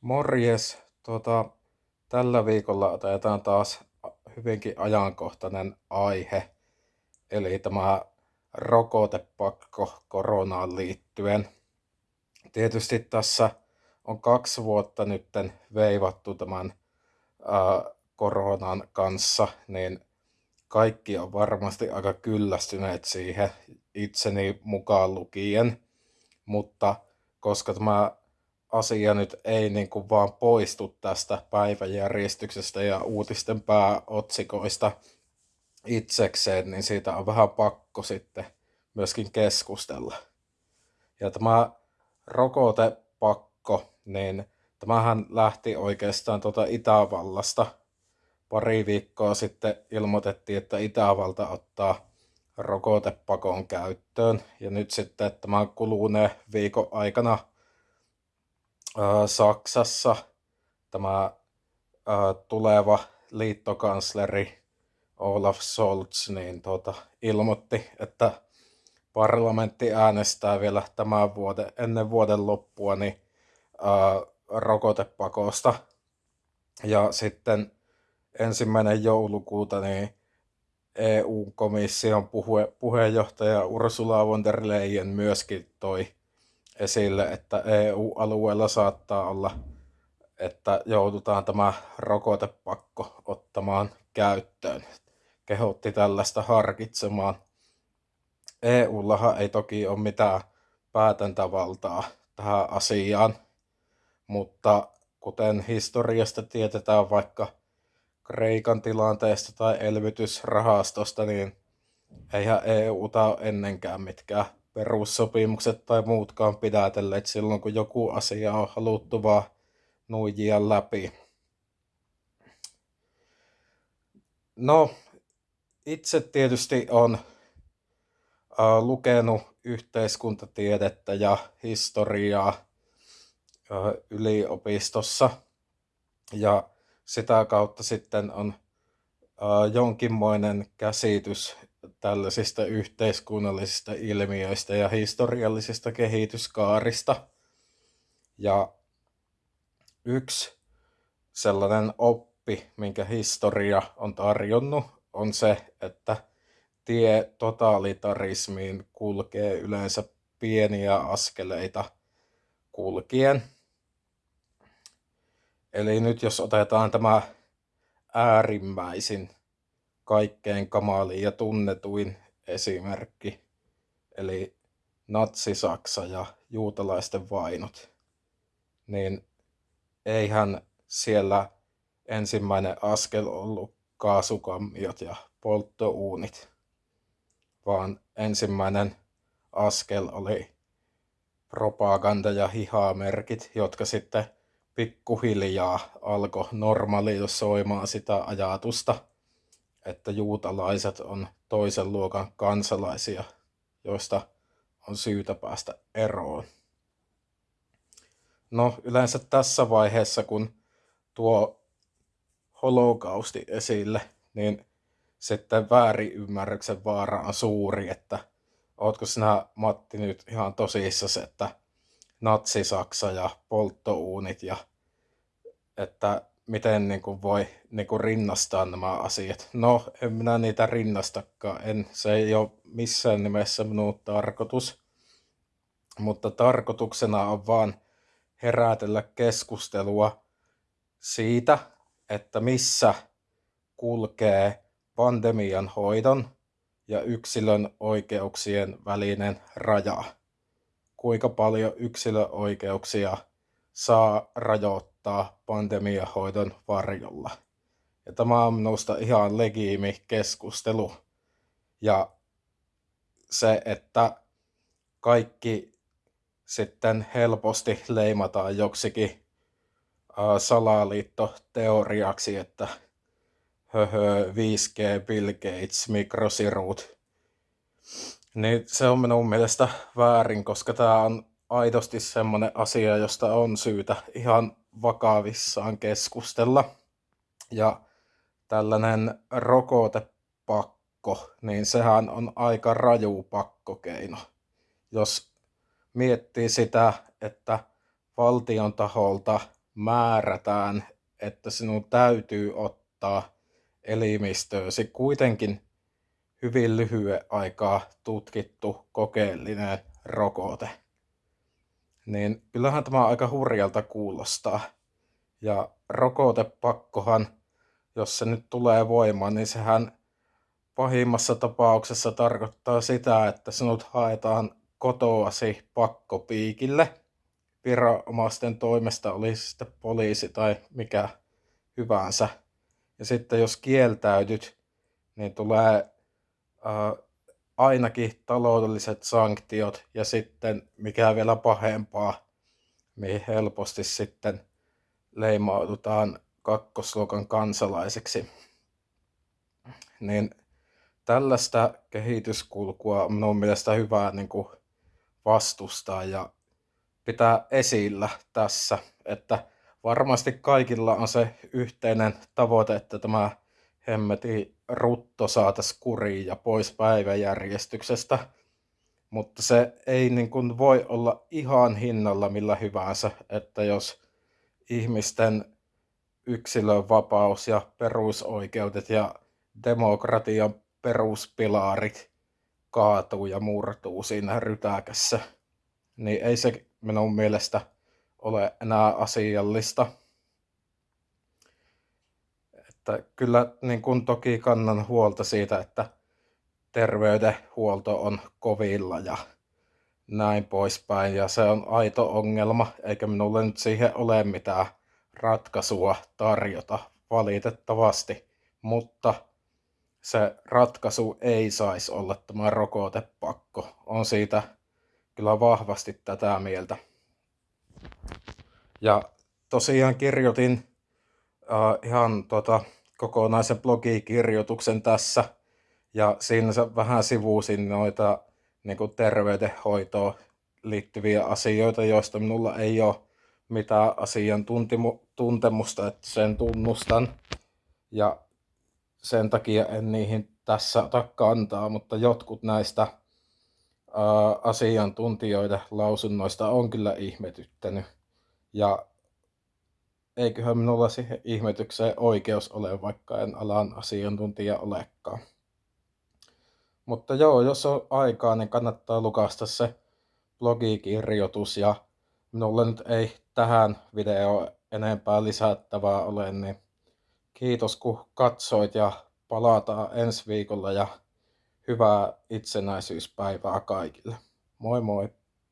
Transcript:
Morjes, tuota, tällä viikolla otetaan taas hyvinkin ajankohtainen aihe, eli tämä rokotepakko koronaan liittyen. Tietysti tässä on kaksi vuotta nytten veivattu tämän ää, koronan kanssa, niin kaikki on varmasti aika kyllästyneet siihen, itseni mukaan lukien, mutta koska tämä asia nyt ei niin kuin vaan poistu tästä päiväjärjestyksestä ja uutisten pääotsikoista itsekseen, niin siitä on vähän pakko sitten myöskin keskustella. Ja tämä rokotepakko, niin tämähän lähti oikeastaan tuota Itävallasta. Pari viikkoa sitten ilmoitettiin, että Itävalta ottaa rokotepakon käyttöön. Ja nyt sitten tämän kuluneen viikon aikana Saksassa tämä tuleva liittokansleri Olaf Scholz niin tuota, ilmoitti, että parlamentti äänestää vielä tämän vuoden, ennen vuoden loppua niin, ää, rokotepakosta. Ja sitten ensimmäinen joulukuuta niin EU-komission puhe, puheenjohtaja Ursula von der Leyen myöskin toi esille, että EU-alueella saattaa olla, että joudutaan tämä rokotepakko ottamaan käyttöön. Kehotti tällaista harkitsemaan. EUllahan ei toki ole mitään päätäntävaltaa tähän asiaan, mutta kuten historiasta tietetään vaikka Kreikan tilanteesta tai elvytysrahastosta, niin eihän EUta ole ennenkään mitkään perussopimukset tai muutkaan pidätelleet silloin, kun joku asia on haluttu vaan nuijia läpi. No, itse tietysti on äh, lukenut yhteiskuntatiedettä ja historiaa äh, yliopistossa ja sitä kautta sitten on äh, jonkinmoinen käsitys tällaisista yhteiskunnallisista ilmiöistä ja historiallisista kehityskaarista. Ja yksi sellainen oppi, minkä historia on tarjonnut, on se, että tie totalitarismiin kulkee yleensä pieniä askeleita kulkien. Eli nyt jos otetaan tämä äärimmäisin kaikkein kamalin ja tunnetuin esimerkki, eli Natsi-Saksa ja juutalaisten vainot, niin eihän siellä ensimmäinen askel ollut kaasukammiot ja polttouunit, vaan ensimmäinen askel oli propaganda- ja hihamerkit, jotka sitten pikkuhiljaa alkoi normalisoimaan sitä ajatusta – että juutalaiset on toisen luokan kansalaisia, joista on syytä päästä eroon. No yleensä tässä vaiheessa, kun tuo holokausti esille, niin sitten väärinymmärryksen vaara on suuri, että ootko sinä Matti nyt ihan tosissasi, että natsi-Saksa ja polttouunit ja että miten niin kuin voi niin kuin rinnastaa nämä asiat. No, en minä niitä rinnastakaan. En, se ei ole missään nimessä minun tarkoitus. Mutta tarkoituksena on vaan herätellä keskustelua siitä, että missä kulkee pandemian hoidon ja yksilön oikeuksien välinen raja. Kuinka paljon yksilön oikeuksia saa rajoittaa pandemiahoidon varjolla. Ja tämä on minusta ihan legiimi keskustelu. Ja se, että kaikki sitten helposti leimataan joksikin salaliittoteoriaksi, että höhö, 5G, Bill Gates, mikrosirut. Niin se on minun mielestä väärin, koska tämä on aidosti semmoinen asia, josta on syytä ihan vakavissaan keskustella. Ja tällainen rokotepakko, niin sehän on aika raju pakkokeino. Jos miettii sitä, että valtion taholta määrätään, että sinun täytyy ottaa elimistöösi kuitenkin hyvin lyhyen aikaa tutkittu kokeellinen rokote. Niin kyllähän tämä aika hurjalta kuulostaa. Ja rokotepakkohan, jos se nyt tulee voimaan, niin sehän pahimmassa tapauksessa tarkoittaa sitä, että sinut haetaan kotoasi pakkopiikille viranomaisten toimesta, olisi sitten poliisi tai mikä hyvänsä. Ja sitten jos kieltäytyt, niin tulee äh, ainakin taloudelliset sanktiot ja sitten mikä vielä pahempaa, mihin helposti sitten leimaudutaan kakkosluokan kansalaiseksi. Niin tällaista kehityskulkua on minun mielestä hyvä niin kuin vastustaa ja pitää esillä tässä, että varmasti kaikilla on se yhteinen tavoite, että tämä hemmeti rutto saataisiin kuriin ja pois päiväjärjestyksestä, mutta se ei niin kuin voi olla ihan hinnalla millä hyvänsä, että jos ihmisten yksilön vapaus ja perusoikeudet ja demokratian peruspilarit kaatuu ja murtuu siinä rytäkässä, niin ei se minun mielestä ole enää asiallista. Että kyllä niin kun toki kannan huolta siitä, että terveydenhuolto on kovilla ja näin poispäin. Ja se on aito ongelma, eikä minulle nyt siihen ole mitään ratkaisua tarjota valitettavasti. Mutta se ratkaisu ei saisi olla tämä rokotepakko. On siitä kyllä vahvasti tätä mieltä. Ja tosiaan kirjoitin uh, ihan tota, kokonaisen blogikirjoituksen tässä. Ja siinä vähän sivuusin noita niin kuin terveydenhoitoon liittyviä asioita, joista minulla ei ole mitään asiantuntemusta, että sen tunnustan. Ja sen takia en niihin tässä ota kantaa, mutta jotkut näistä ää, asiantuntijoiden lausunnoista on kyllä ihmetyttänyt. Ja eiköhän minulla siihen ihmetykseen oikeus ole, vaikka en alan asiantuntija olekaan. Mutta joo, jos on aikaa, niin kannattaa lukasta se blogikirjoitus ja minulla nyt ei tähän videoon enempää lisättävää ole, niin kiitos kun katsoit ja palataan ensi viikolla ja hyvää itsenäisyyspäivää kaikille. Moi moi!